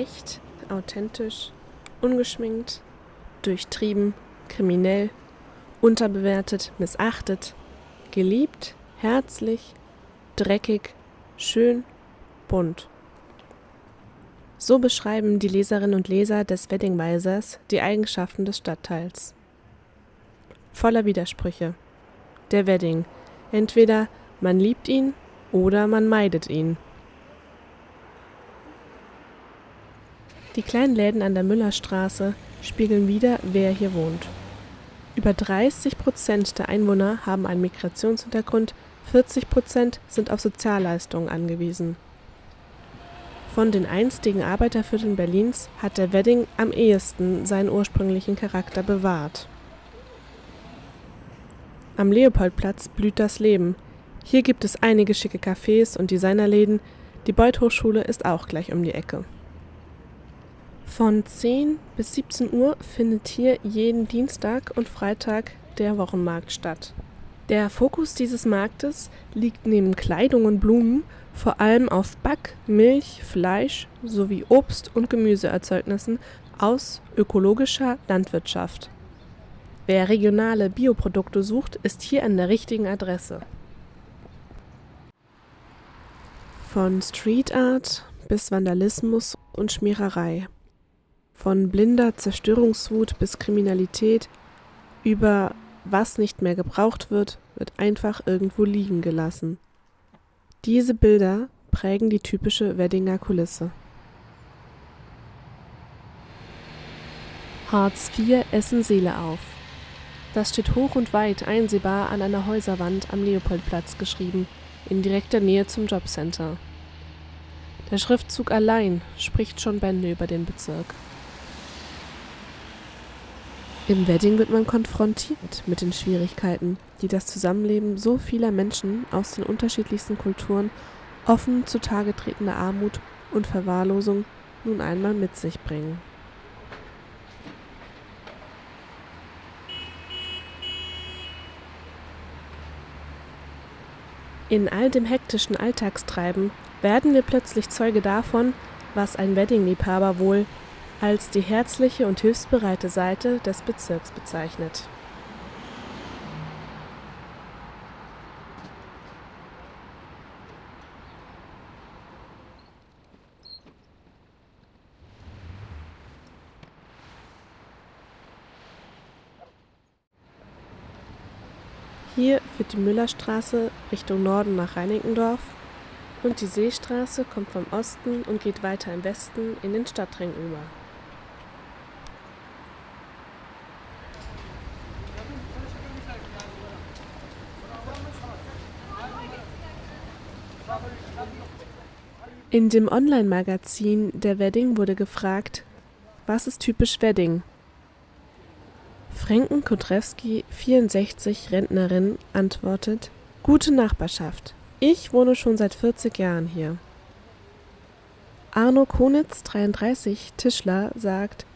Echt, authentisch, ungeschminkt, durchtrieben, kriminell, unterbewertet, missachtet, geliebt, herzlich, dreckig, schön, bunt. So beschreiben die Leserinnen und Leser des Weddingweisers die Eigenschaften des Stadtteils. Voller Widersprüche. Der Wedding. Entweder man liebt ihn oder man meidet ihn. Die kleinen Läden an der Müllerstraße spiegeln wider, wer hier wohnt. Über 30 Prozent der Einwohner haben einen Migrationshintergrund, 40 Prozent sind auf Sozialleistungen angewiesen. Von den einstigen Arbeitervierteln Berlins hat der Wedding am ehesten seinen ursprünglichen Charakter bewahrt. Am Leopoldplatz blüht das Leben. Hier gibt es einige schicke Cafés und Designerläden, die Beuth Hochschule ist auch gleich um die Ecke. Von 10 bis 17 Uhr findet hier jeden Dienstag und Freitag der Wochenmarkt statt. Der Fokus dieses Marktes liegt neben Kleidung und Blumen vor allem auf Back-, Milch-, Fleisch sowie Obst- und Gemüseerzeugnissen aus ökologischer Landwirtschaft. Wer regionale Bioprodukte sucht, ist hier an der richtigen Adresse. Von Street Art bis Vandalismus und Schmiererei. Von blinder Zerstörungswut bis Kriminalität über was nicht mehr gebraucht wird, wird einfach irgendwo liegen gelassen. Diese Bilder prägen die typische Weddinger Kulisse. Hartz IV essen Seele auf. Das steht hoch und weit einsehbar an einer Häuserwand am Leopoldplatz geschrieben, in direkter Nähe zum Jobcenter. Der Schriftzug allein spricht schon Bände über den Bezirk. Im Wedding wird man konfrontiert mit den Schwierigkeiten, die das Zusammenleben so vieler Menschen aus den unterschiedlichsten Kulturen, offen zutage tretende Armut und Verwahrlosung nun einmal mit sich bringen. In all dem hektischen Alltagstreiben werden wir plötzlich Zeuge davon, was ein Weddingliebhaber wohl als die herzliche und hilfsbereite Seite des Bezirks bezeichnet. Hier führt die Müllerstraße Richtung Norden nach Reinickendorf und die Seestraße kommt vom Osten und geht weiter im Westen in den Stadtring über. In dem Online-Magazin Der Wedding wurde gefragt, was ist typisch Wedding? Fränken Kudrewski, 64, Rentnerin, antwortet, gute Nachbarschaft. Ich wohne schon seit 40 Jahren hier. Arno Konitz, 33, Tischler, sagt,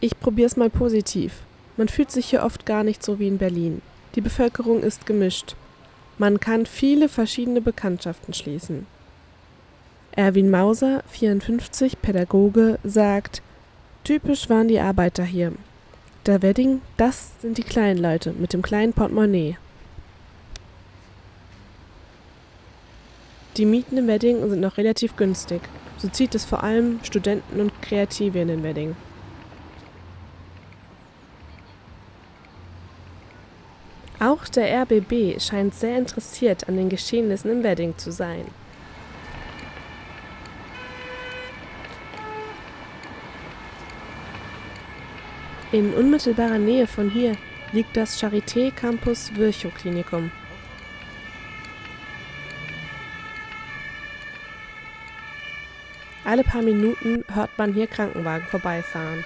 ich probier's mal positiv. Man fühlt sich hier oft gar nicht so wie in Berlin. Die Bevölkerung ist gemischt. Man kann viele verschiedene Bekanntschaften schließen. Erwin Mauser, 54, Pädagoge, sagt, typisch waren die Arbeiter hier. Der Wedding, das sind die kleinen Leute mit dem kleinen Portemonnaie. Die Mieten im Wedding sind noch relativ günstig. So zieht es vor allem Studenten und Kreative in den Wedding. Auch der RBB scheint sehr interessiert an den Geschehnissen im Wedding zu sein. In unmittelbarer Nähe von hier liegt das Charité Campus Virchow Klinikum. Alle paar Minuten hört man hier Krankenwagen vorbeifahren.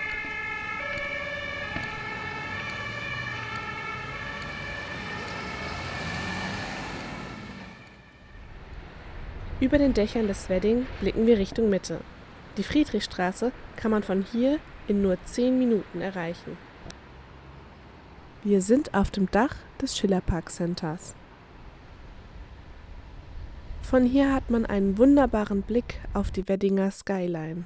Über den Dächern des Wedding blicken wir Richtung Mitte. Die Friedrichstraße kann man von hier in nur zehn Minuten erreichen. Wir sind auf dem Dach des Schillerpark Centers. Von hier hat man einen wunderbaren Blick auf die Weddinger Skyline.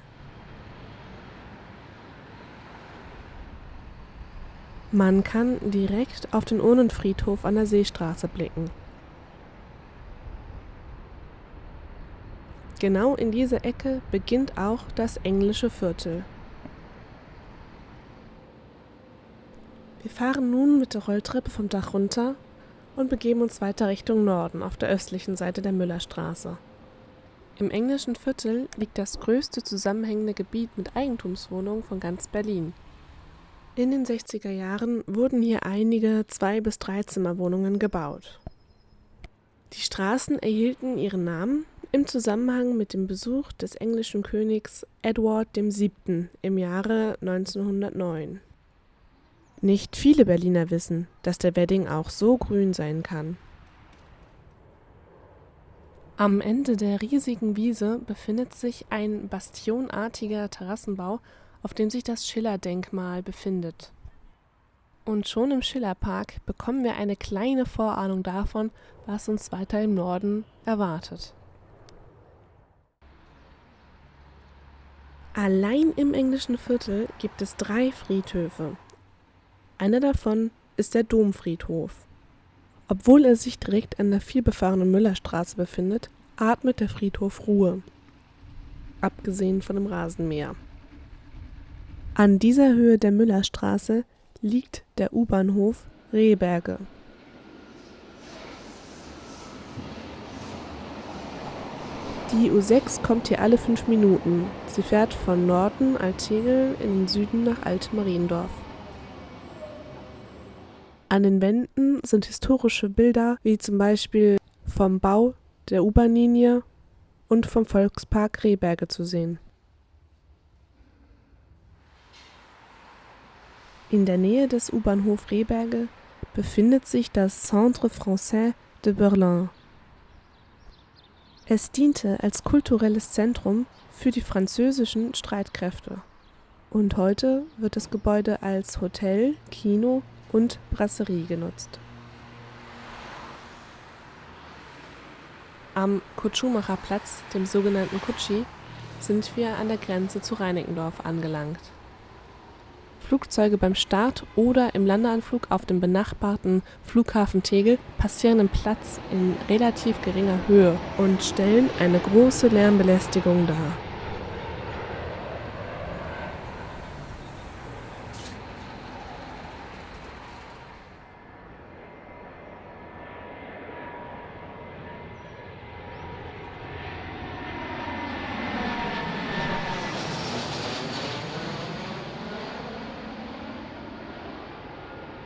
Man kann direkt auf den Urnenfriedhof an der Seestraße blicken. Genau in dieser Ecke beginnt auch das englische Viertel. Wir fahren nun mit der Rolltreppe vom Dach runter und begeben uns weiter Richtung Norden auf der östlichen Seite der Müllerstraße. Im englischen Viertel liegt das größte zusammenhängende Gebiet mit Eigentumswohnungen von ganz Berlin. In den 60er Jahren wurden hier einige Zwei- bis Dreizimmerwohnungen gebaut. Die Straßen erhielten ihren Namen im Zusammenhang mit dem Besuch des englischen Königs Edward VII. im Jahre 1909. Nicht viele Berliner wissen, dass der Wedding auch so grün sein kann. Am Ende der riesigen Wiese befindet sich ein bastionartiger Terrassenbau, auf dem sich das Schiller-Denkmal befindet. Und schon im Schillerpark bekommen wir eine kleine Vorahnung davon, was uns weiter im Norden erwartet. Allein im englischen Viertel gibt es drei Friedhöfe, einer davon ist der Domfriedhof. Obwohl er sich direkt an der vielbefahrenen Müllerstraße befindet, atmet der Friedhof Ruhe, abgesehen von dem Rasenmäher. An dieser Höhe der Müllerstraße liegt der U-Bahnhof Rehberge. Die U6 kommt hier alle fünf Minuten. Sie fährt von Norden Altegel in den Süden nach Alt-Mariendorf. An den Wänden sind historische Bilder wie zum Beispiel vom Bau der U-Bahn-Linie und vom Volkspark Rehberge zu sehen. In der Nähe des U-Bahnhof Rehberge befindet sich das Centre Français de Berlin. Es diente als kulturelles Zentrum für die französischen Streitkräfte. Und heute wird das Gebäude als Hotel, Kino und Brasserie genutzt. Am Kutschumacher Platz, dem sogenannten Kutschi, sind wir an der Grenze zu Reinickendorf angelangt. Flugzeuge beim Start oder im Landeanflug auf dem benachbarten Flughafen Tegel passieren den Platz in relativ geringer Höhe und stellen eine große Lärmbelästigung dar.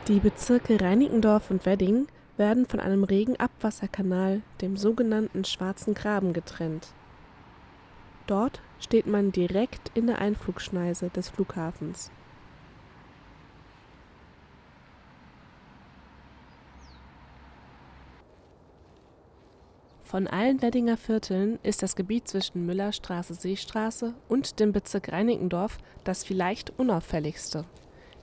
Die Bezirke Reinickendorf und Wedding werden von einem Regenabwasserkanal, dem sogenannten Schwarzen Graben, getrennt. Dort steht man direkt in der Einflugschneise des Flughafens. Von allen Weddinger Vierteln ist das Gebiet zwischen Müllerstraße/Seestraße und dem Bezirk Reinickendorf das vielleicht unauffälligste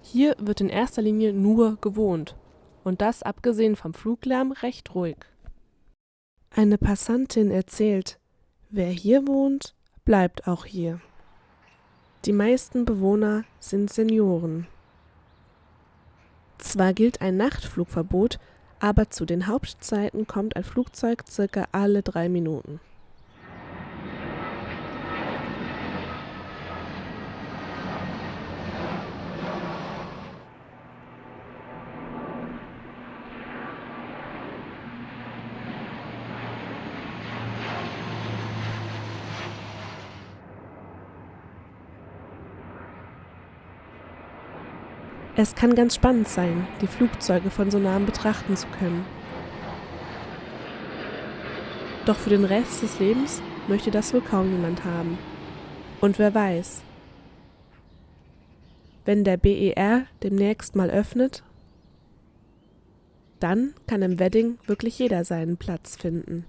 hier wird in erster Linie nur gewohnt, und das abgesehen vom Fluglärm recht ruhig. Eine Passantin erzählt, wer hier wohnt, bleibt auch hier. Die meisten Bewohner sind Senioren. Zwar gilt ein Nachtflugverbot, aber zu den Hauptzeiten kommt ein Flugzeug circa alle drei Minuten. Es kann ganz spannend sein, die Flugzeuge von so nahem betrachten zu können. Doch für den Rest des Lebens möchte das wohl kaum jemand haben. Und wer weiß, wenn der BER demnächst mal öffnet, dann kann im Wedding wirklich jeder seinen Platz finden.